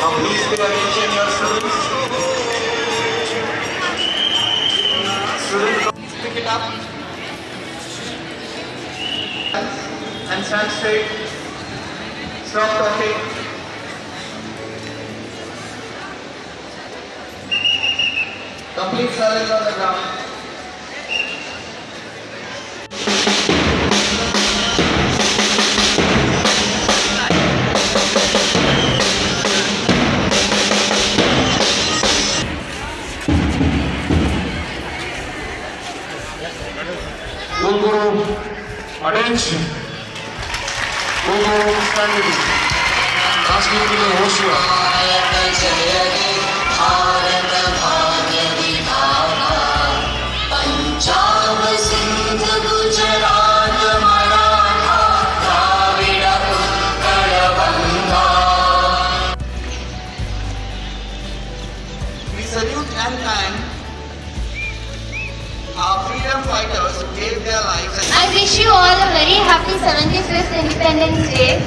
Now attention your pick it up. And stand straight. Stop talking. Complete silence on the ground. дальше. wish you all a very happy 75th Independence Day.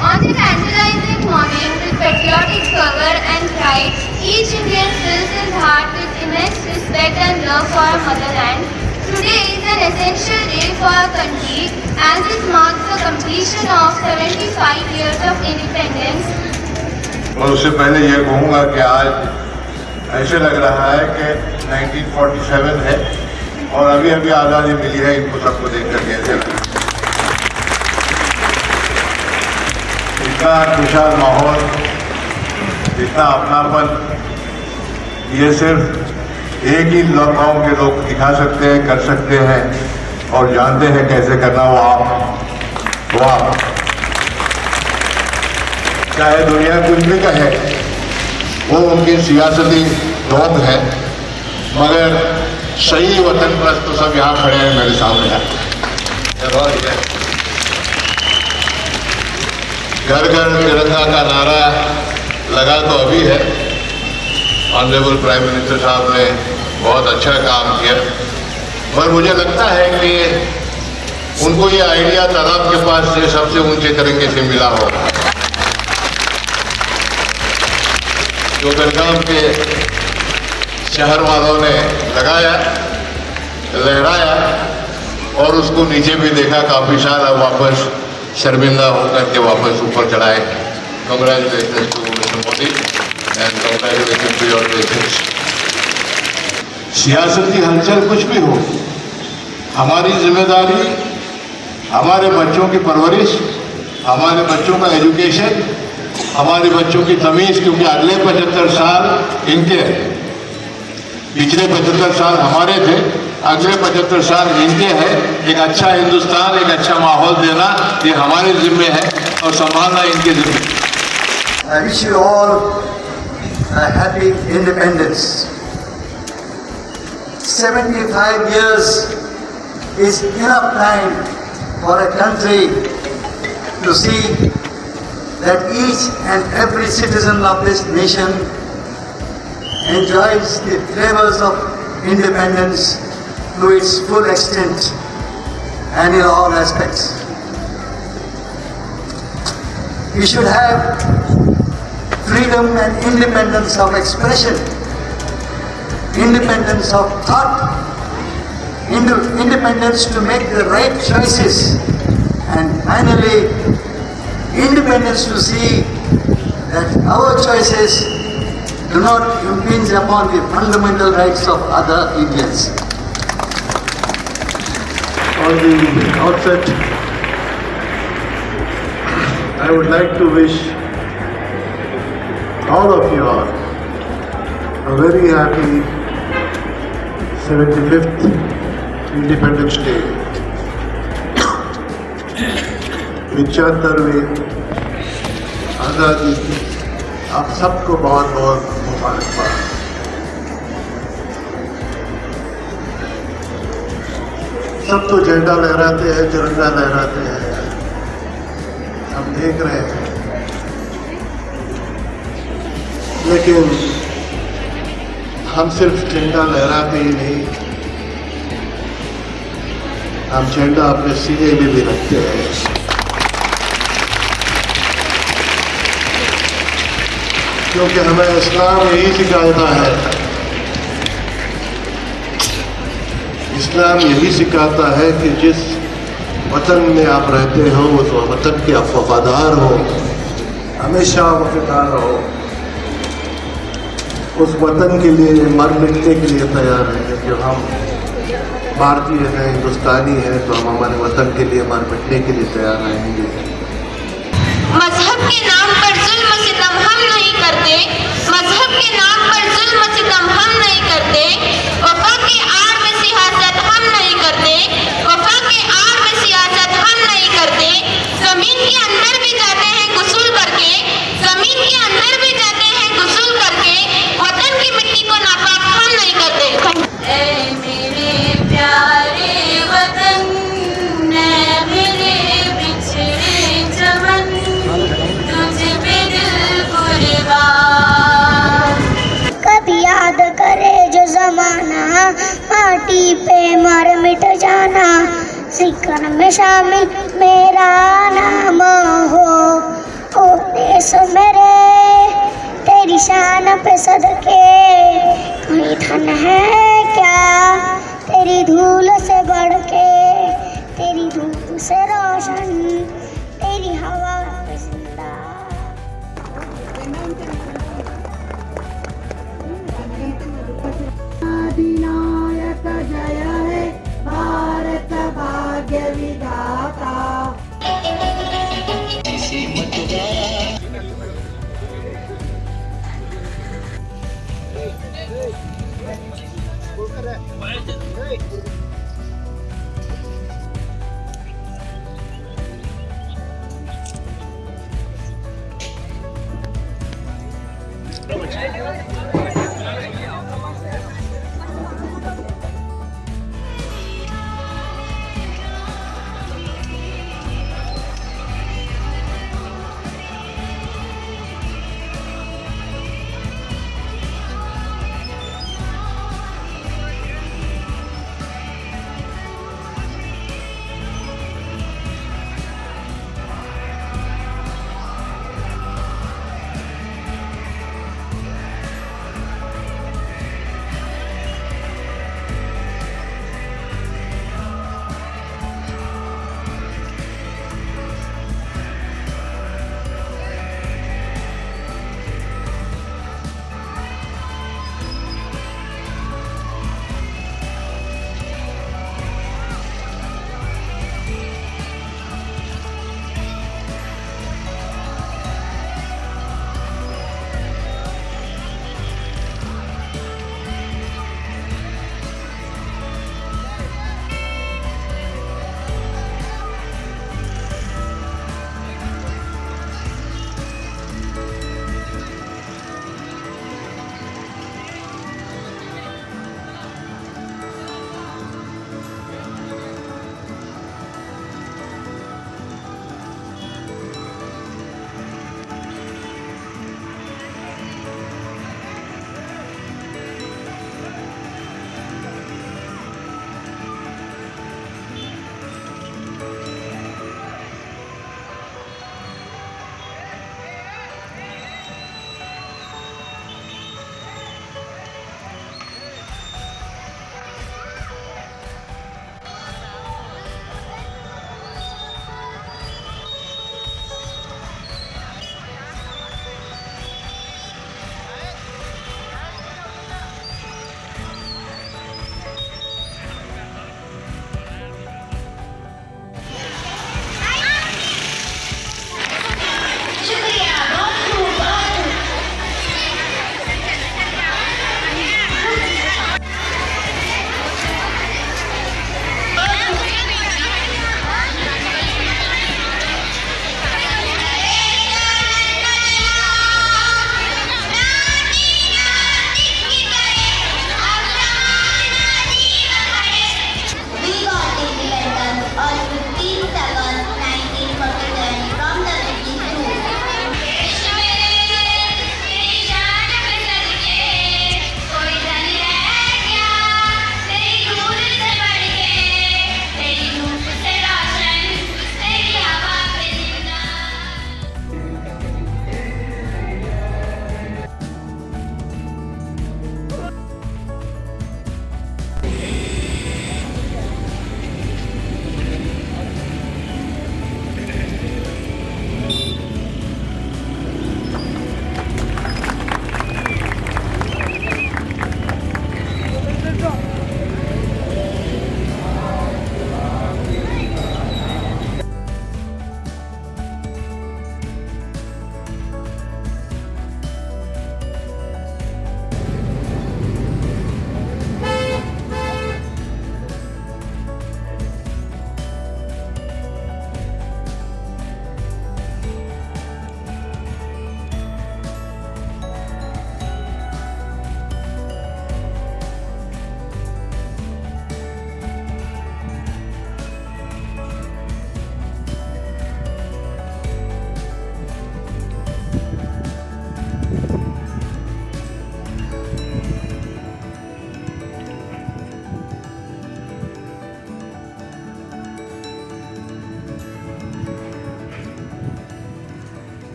On the tantalizing morning with patriotic fervor and pride, each Indian fills his heart with immense respect and love for our motherland. Today is an essential day for our country as it marks the completion of 75 years of independence और उससे पहले ये कहूँगा कि आज ऐसे लग रहा है कि 1947 है और अभी अभी आज़ादी मिली है, इनको सबको देख कर कैसे लग इतना खुशहाल माहौल, इतना अपनापन, ये सिर्फ़ एक ही गाँव के लोग दिखा सकते हैं, कर सकते हैं और जानते हैं कैसे करना वो आप वो आप। चाहे दुनिया कुछ भी कहे, वो उनकी सियासती रोक है, मगर सही वतन पर तो सब यहाँ खड़े हैं मेरे सामने। घर घर तिरंगा का नारा लगा तो अभी है। ऑनरेबल प्राइम मिनिस्टर साहब ने बहुत अच्छा काम किया। पर मुझे लगता है कि उनको ये आइडिया तालाब के पास से सबसे ऊँचे तिरंगे से मिला होगा। जो बेलगाम के शहर वालों ने लगाया, लहराया और उसको नीचे भी देखा, काफ़ी सारा वापस शर्मिंदा होकर के वापस ऊपर चढ़ाए congratulation to mister Modi and congratulation to your सियासती हलचल कुछ भी हो, हमारी ज़िम्मेदारी, हमारे बच्चों की परवरिश, हमारे बच्चों का एजुकेशन हमारे बच्चों की तमीज, क्योंकि अगले पचहत्तर साल इनके पिछले पचहत्तर साल हमारे थे, अगले पचहत्तर साल इनके हैं। एक अच्छा हिंदुस्तान, एक अच्छा माहौल देना, ये हमारे जिम्मे है और संभालना इनके जिम्मे। Independence seventy five years is in time for a country to see that each and every citizen of this nation enjoys the flavors of independence to its full extent and in all aspects. We should have freedom and independence of expression, independence of thought, inde- independence to make the right choices, and finally, independence to see that our choices do not impinge upon the fundamental rights of other Indians. On the outset, I would like to wish all of you all a very happy 75th Independence Day. Vichatarve Adadi आप सबको बहुत बहुत मुबारकबाद। सब तो झंडा लहराते हैं, तिरंगा लहराते हैं। हम देख रहे हैं। लेकिन हम सिर्फ़ झंडा लहराते ही नहीं, हम झंडा अपने सीने में भी रखते हैं। क्योंकि हमें इस्लाम यही सिखाता है। इस्लाम यही सिखाता है कि जिस वतन में आप रहते हो उस वतन के आप वफादार हो। हमेशा वफादार रहो। उस वतन के लिए, मर मिटने के लिए तैयार हैं। जो हम भारतीय हैं, हिंदुस्तानी हैं तो हम हमारे वतन के लिए, मर मिटने के लिए तैयार रहेंगे। मज़हब के नाम पर जुल्म सितम हम नहीं करते, मज़हब के नाम पर जुल्म सितम हम नहीं करते, वफा के आड़ में सियासत हम नहीं करते, वफा के आड़ माटी मर मिट जाना, ज़िक्र में शामिल मेरा नाम हो। ओ देश मेरे, तेरी शान पे सदके। कोई धन है क्या तेरी धूल से बढ़ के तेरी धूप से रोशन, तेरी हवा great. Yeah.